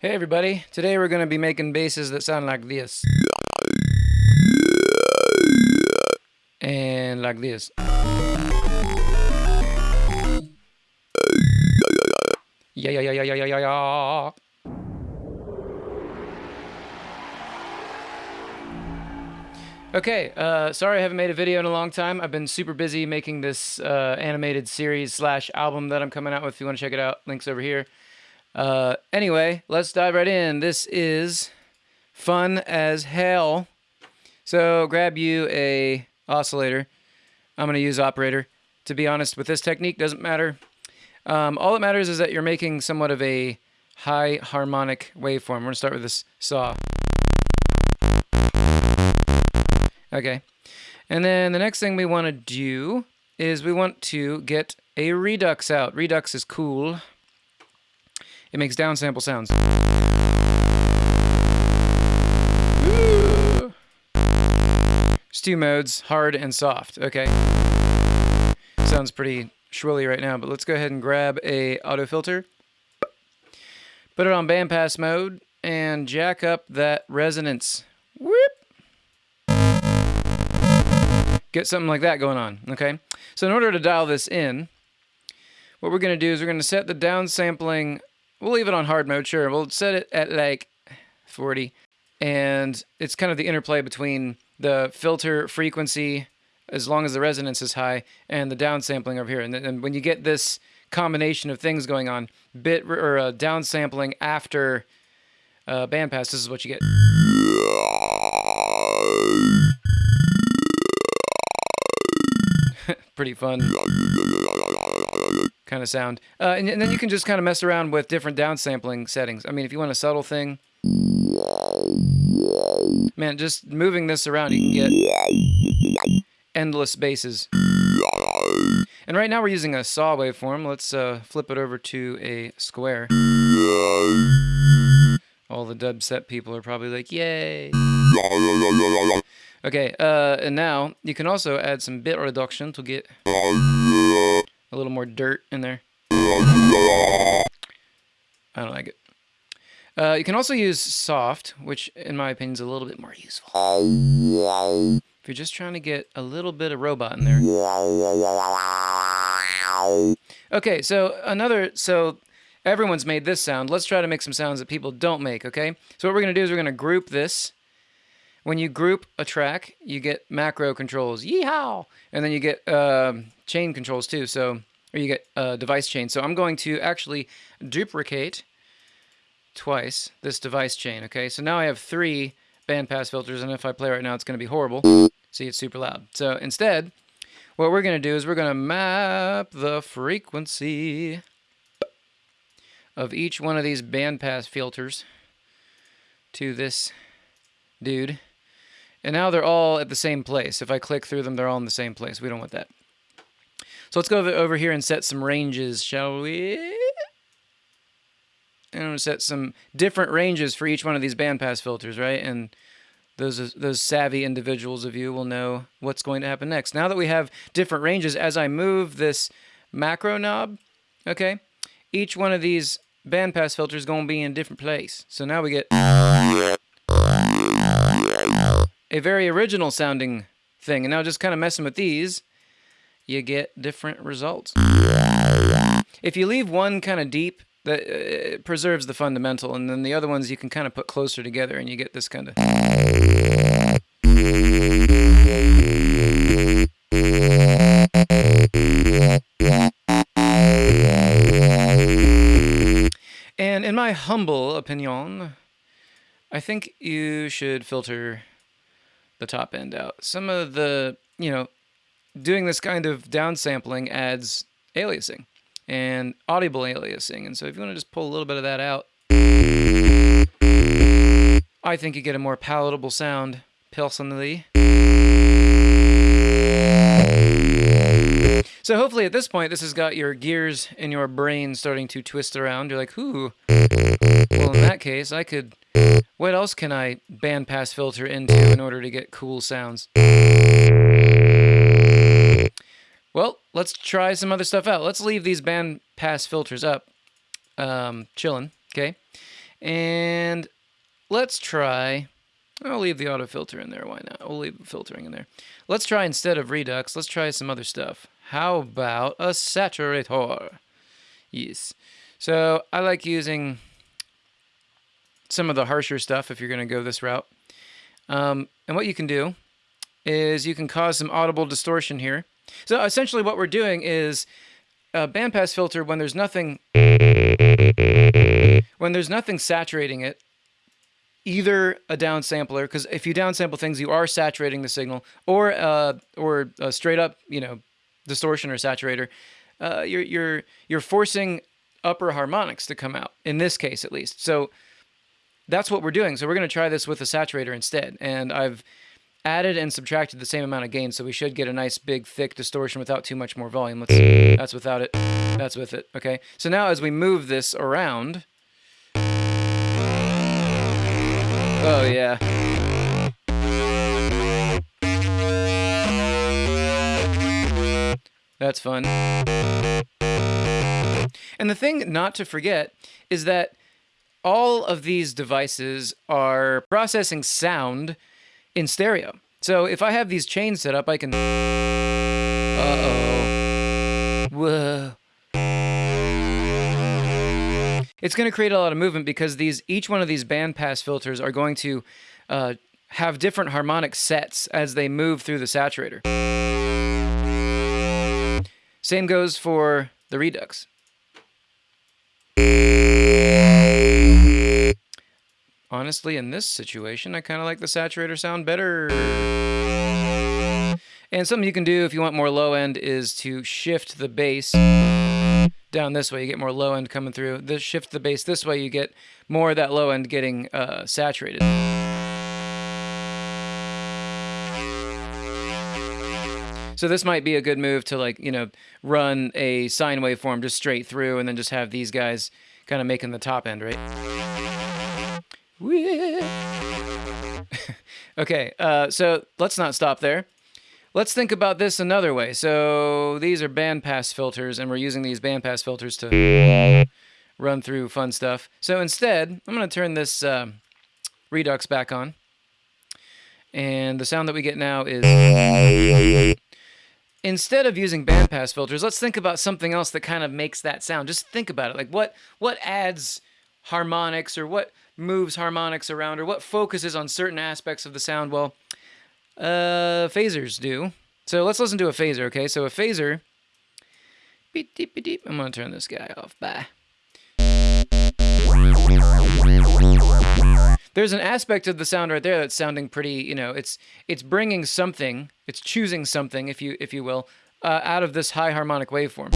Hey everybody, today we're going to be making basses that sound like this. And like this. Yeah, yeah, yeah, yeah, yeah, yeah, yeah. Okay, uh, sorry I haven't made a video in a long time. I've been super busy making this uh, animated series slash album that I'm coming out with. If you want to check it out, links over here. Uh, anyway, let's dive right in. This is fun as hell. So grab you a oscillator. I'm going to use operator. To be honest, with this technique, doesn't matter. Um, all that matters is that you're making somewhat of a high harmonic waveform. We're going to start with this saw. Okay. And then the next thing we want to do is we want to get a redux out. Redux is cool. It makes downsample sounds. There's two modes, hard and soft. Okay. Sounds pretty shrilly right now, but let's go ahead and grab a auto filter. Put it on bandpass mode and jack up that resonance. Whoop. Get something like that going on, okay? So in order to dial this in, what we're going to do is we're going to set the downsampling We'll leave it on hard mode, sure. We'll set it at like 40. And it's kind of the interplay between the filter frequency, as long as the resonance is high, and the downsampling over here. And, and when you get this combination of things going on, bit or uh, downsampling after uh, bandpass, this is what you get. Pretty fun kind of sound. Uh, and, and, then you can just kind of mess around with different downsampling settings. I mean, if you want a subtle thing, man, just moving this around, you can get endless basses. And right now we're using a saw waveform. Let's uh, flip it over to a square. All the dubstep people are probably like, yay. Okay, uh, and now you can also add some bit reduction to get a little more dirt in there. I don't like it. Uh, you can also use soft, which in my opinion is a little bit more useful. If you're just trying to get a little bit of robot in there. Okay, so another, so everyone's made this sound. Let's try to make some sounds that people don't make, okay? So what we're going to do is we're going to group this. When you group a track, you get macro controls. Yeehaw! And then you get uh, chain controls too. So, or you get a device chain. So I'm going to actually duplicate twice this device chain. Okay, so now I have three bandpass filters, and if I play right now, it's going to be horrible. See, it's super loud. So instead, what we're going to do is we're going to map the frequency of each one of these bandpass filters to this dude. And now they're all at the same place. If I click through them, they're all in the same place. We don't want that. So let's go over here and set some ranges, shall we? And I'm going to set some different ranges for each one of these bandpass filters, right? And those those savvy individuals of you will know what's going to happen next. Now that we have different ranges, as I move this macro knob, okay, each one of these bandpass filters going to be in a different place. So now we get a very original sounding thing. And now just kind of messing with these, you get different results. If you leave one kind of deep, that uh, preserves the fundamental, and then the other ones you can kind of put closer together, and you get this kind of. And in my humble opinion, I think you should filter the top end out. Some of the, you know, doing this kind of downsampling adds aliasing and audible aliasing. And so if you want to just pull a little bit of that out, I think you get a more palatable sound personally. So hopefully at this point, this has got your gears in your brain starting to twist around. You're like, ooh. Well, in that case, I could what else can I bandpass filter into in order to get cool sounds? Well, let's try some other stuff out. Let's leave these bandpass filters up, um, chilling, okay? And let's try. I'll leave the auto filter in there. Why not? We'll leave filtering in there. Let's try instead of Redux, let's try some other stuff. How about a saturator? Yes. So I like using some of the harsher stuff if you're going to go this route. Um, and what you can do is you can cause some audible distortion here. So essentially what we're doing is a bandpass filter when there's nothing when there's nothing saturating it, either a downsampler, because if you downsample things, you are saturating the signal, or uh, or a straight up, you know, distortion or saturator. Uh, you're you're you're forcing upper harmonics to come out in this case, at least. So that's what we're doing. So we're going to try this with a saturator instead, and I've added and subtracted the same amount of gain, so we should get a nice big thick distortion without too much more volume. Let's. That's without it. That's with it. Okay. So now as we move this around. Oh yeah. That's fun. And the thing not to forget is that all of these devices are processing sound in stereo. So if I have these chains set up, I can... Uh-oh. Whoa. It's going to create a lot of movement because these each one of these bandpass filters are going to uh, have different harmonic sets as they move through the saturator. Same goes for the Redux. Honestly, in this situation, I kind of like the saturator sound better. And something you can do if you want more low end is to shift the bass down this way. You get more low end coming through. This shift the bass this way, you get more of that low end getting uh, saturated. So this might be a good move to like, you know, run a sine waveform just straight through and then just have these guys kind of making the top end, right? okay, uh, so let's not stop there. Let's think about this another way. So these are bandpass filters, and we're using these bandpass filters to run through fun stuff. So instead, I'm going to turn this uh, Redux back on. And the sound that we get now is instead of using bandpass filters, let's think about something else that kind of makes that sound. Just think about it. Like what what adds harmonics or what moves harmonics around or what focuses on certain aspects of the sound? Well, uh, phasers do. So let's listen to a phaser, okay? So a phaser, beep, beep, beep, I'm going to turn this guy off. Bye. There's an aspect of the sound right there that's sounding pretty, you know, it's it's bringing something, it's choosing something, if you if you will, uh, out of this high harmonic waveform.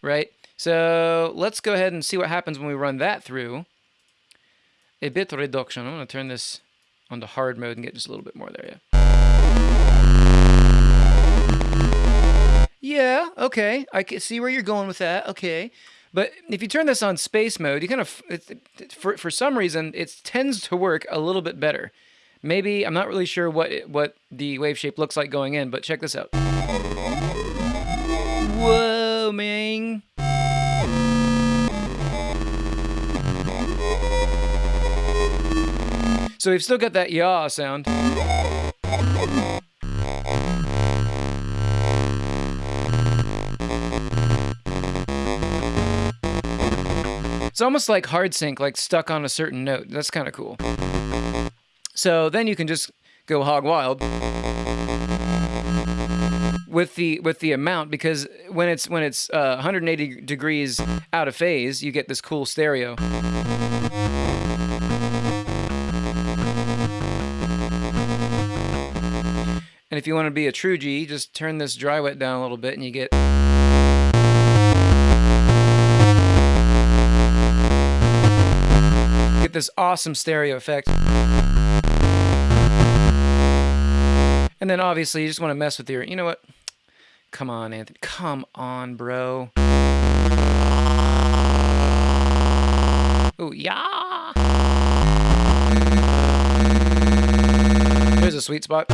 Right? So let's go ahead and see what happens when we run that through a bit reduction. I'm going to turn this on onto hard mode and get just a little bit more there, yeah. Yeah, okay. I can see where you're going with that. Okay. But if you turn this on space mode, you kind of, for, for some reason, it tends to work a little bit better. Maybe, I'm not really sure what it, what the wave shape looks like going in, but check this out. Whoa, man. So we've still got that yaw sound. It's almost like hard sync, like stuck on a certain note. That's kind of cool. So then you can just go hog wild with the with the amount because when it's when it's uh, 180 degrees out of phase, you get this cool stereo. And if you want to be a true G, just turn this dry wet down a little bit and you get get this awesome stereo effect. And then obviously you just want to mess with your, you know what? Come on, Anthony. Come on, bro. Oh, yeah. There's a sweet spot.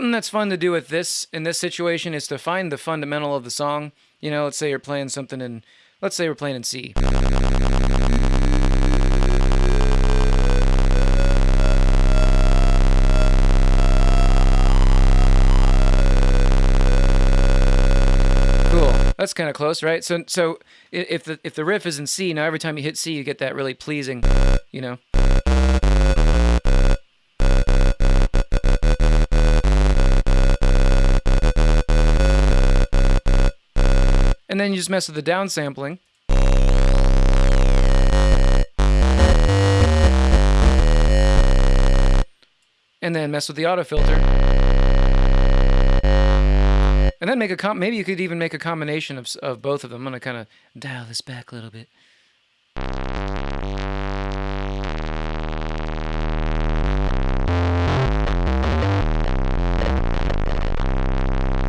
Something that's fun to do with this in this situation is to find the fundamental of the song. You know, let's say you're playing something in, let's say we're playing in C. That's kind of close, right? So, so if the if the riff is in C, now every time you hit C, you get that really pleasing, you know. And then you just mess with the downsampling. And then mess with the auto filter. And then make a maybe you could even make a combination of, of both of them. I'm going to kind of dial this back a little bit.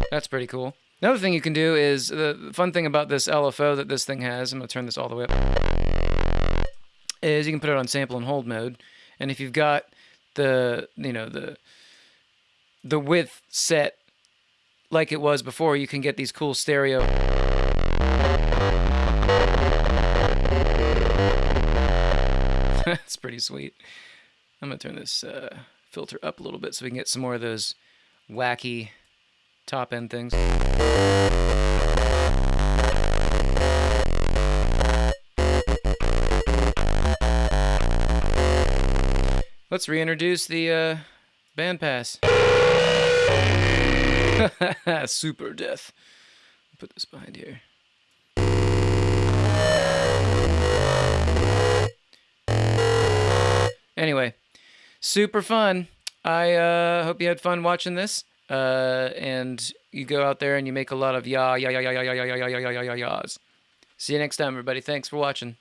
That's pretty cool. Another thing you can do is the the fun thing about this LFO that this thing has. I'm gonna turn this all the way up. Is you can put it on sample and hold mode, and if you've got the you know the the width set like it was before, you can get these cool stereo. That's pretty sweet. I'm gonna turn this uh, filter up a little bit so we can get some more of those wacky top end things. Let's reintroduce the uh, bandpass. Super death. Put this behind here. Anyway, super fun. I uh, hope you had fun watching this. Uh, and you go out there and you make a lot of ya ya ya ya ya ya ya ya ya ya ya ya. See you next time, everybody. Thanks for watching.